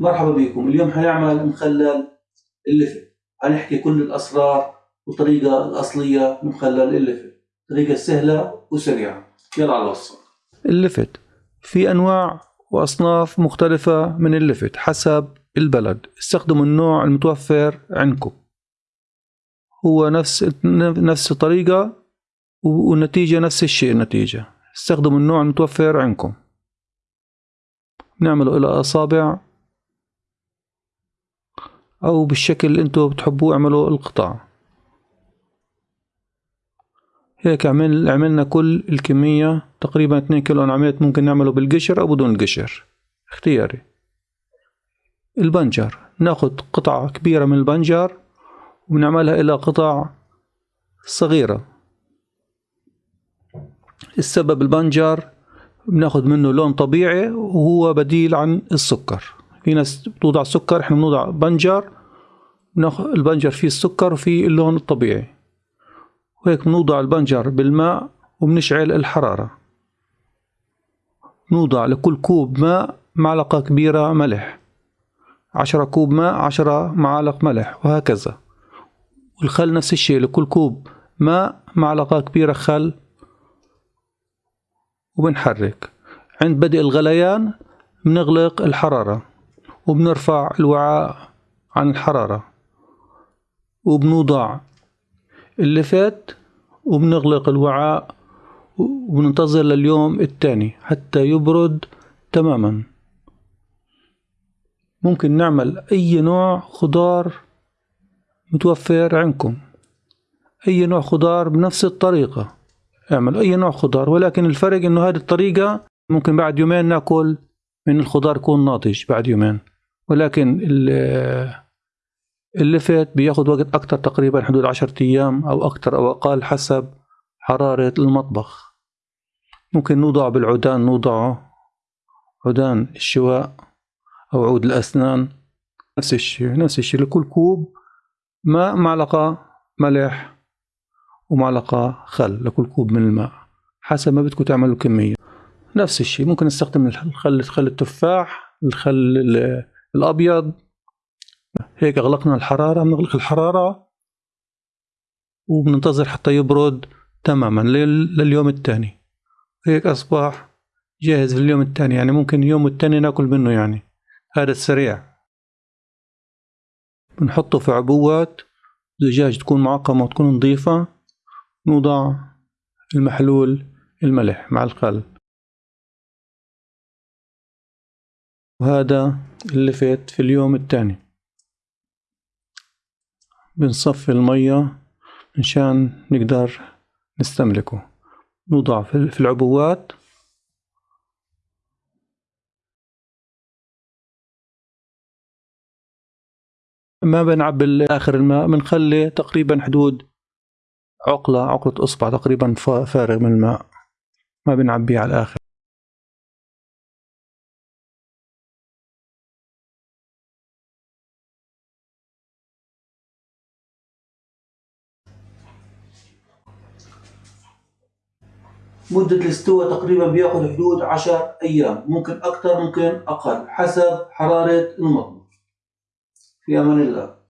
مرحبا بكم. اليوم حنعمل مخلل اللفت حنحكي كل الأسرار والطريقة الأصلية لمخلل اللفت طريقة سهلة وسريعة. يلا على الوصفة اللفت في أنواع وأصناف مختلفة من اللفت حسب البلد. استخدموا النوع المتوفر عندكم. هو نفس نفس الطريقة والنتيجة نفس الشيء النتيجة. استخدموا النوع المتوفر عندكم. نعمله إلى أصابع أو بالشكل اللي أنتوا بتحبوه اعملوا القطع هيك عمل عملنا كل الكمية تقريبا 2 كيلو أنا عملت ممكن نعمله بالقشر أو بدون القشر اختياري. البنجر. ناخد قطعة كبيرة من البنجر ونعملها إلى قطع صغيرة. السبب البنجر بناخد منه لون طبيعي وهو بديل عن السكر. في ناس بتوضع سكر إحنا بنوضع بنجر بناخد البنجر فيه السكر وفيه اللون الطبيعي. وهيك بنوضع البنجر بالماء وبنشعل الحرارة. نوضع لكل كوب ماء معلقة كبيرة ملح. عشرة كوب ماء عشرة معالق ملح وهكذا. والخل نفس الشيء لكل كوب ماء معلقة كبيرة خل وبنحرك. عند بدء الغليان بنغلق الحرارة وبنرفع الوعاء عن الحرارة. وبنوضع اللفات وبنغلق الوعاء وبننتظر لليوم الثاني حتى يبرد تماما. ممكن نعمل أي نوع خضار متوفر عندكم. أي نوع خضار بنفس الطريقة. اعمل أي نوع خضار ولكن الفرق إنه هذه الطريقة ممكن بعد يومين نأكل من الخضار يكون ناضج بعد يومين. ولكن اللفت بياخد وقت أكتر تقريبا حدود عشرة أيام أو أكتر أو أقل حسب حرارة المطبخ. ممكن نوضع بالعودان نوضعه. عودان الشواء أو عود الأسنان. نفس الشيء نفس الشيء. لكل كوب ماء معلقة ملح ومعلقة خل. لكل كوب من الماء حسب ما بدكم تعملوا كمية. نفس الشيء. ممكن نستخدم الخل خل التفاح الخل الأبيض. هيك أغلقنا الحرارة بنغلق الحرارة وبننتظر حتى يبرد تماما لليوم الثاني هيك أصبح جاهز لليوم الثاني يعني ممكن اليوم الثاني ناكل منه يعني. هذا السريع. بنحطه في عبوات زجاج تكون معقمة وتكون نظيفة. نوضع المحلول الملح مع الخل. وهذا اللفت في اليوم الثاني بنصفي المية مشان نقدر نستملكه. نوضع في العبوات. ما بنعبي آخر الماء بنخلي تقريبا حدود عقلة عقلة أصبع تقريبا فارغ من الماء. ما بنعبيه على الآخر. مدة الاستواء تقريبا بيأخذ حدود عشر أيام ممكن أكثر ممكن أقل حسب حرارة المطبخ. في أمان الله.